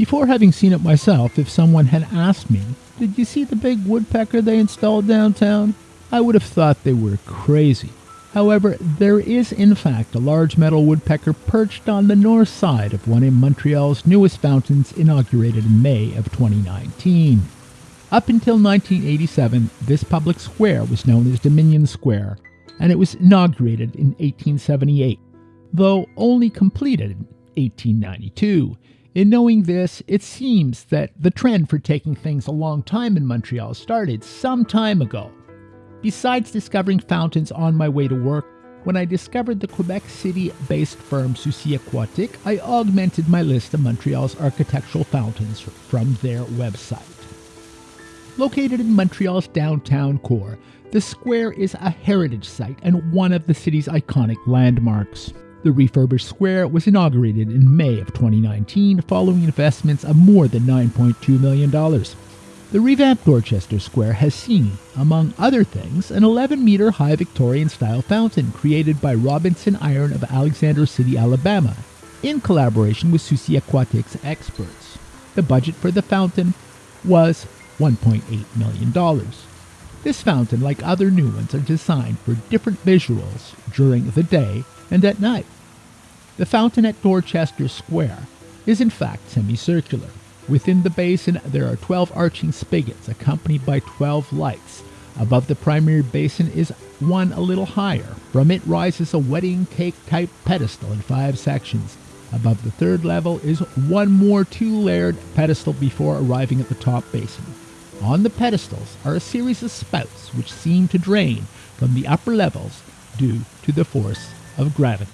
Before having seen it myself, if someone had asked me, Did you see the big woodpecker they installed downtown? I would have thought they were crazy. However, there is in fact a large metal woodpecker perched on the north side of one of Montreal's newest fountains inaugurated in May of 2019. Up until 1987, this public square was known as Dominion Square, and it was inaugurated in 1878, though only completed in 1892. In knowing this, it seems that the trend for taking things a long time in Montreal started some time ago. Besides discovering fountains on my way to work, when I discovered the Quebec City based firm Soucy Aquatik, I augmented my list of Montreal's architectural fountains from their website. Located in Montreal's downtown core, the square is a heritage site and one of the city's iconic landmarks. The refurbished square was inaugurated in May of 2019 following investments of more than $9.2 million. The revamped Dorchester Square has seen, among other things, an 11 meter high Victorian style fountain created by Robinson Iron of Alexander City, Alabama, in collaboration with Soucy Aquatik's experts. The budget for the fountain was $1.8 million. This fountain, like other new ones, are designed for different visuals during the day and at night. The fountain at Dorchester Square is in fact semicircular Within the basin, there are 12 arching spigots accompanied by 12 lights. Above the primary basin is one a little higher. From it rises a wedding cake type pedestal in five sections. Above the third level is one more two layered pedestal before arriving at the top basin. On the pedestals are a series of spouts which seem to drain from the upper levels due to the force of gravity.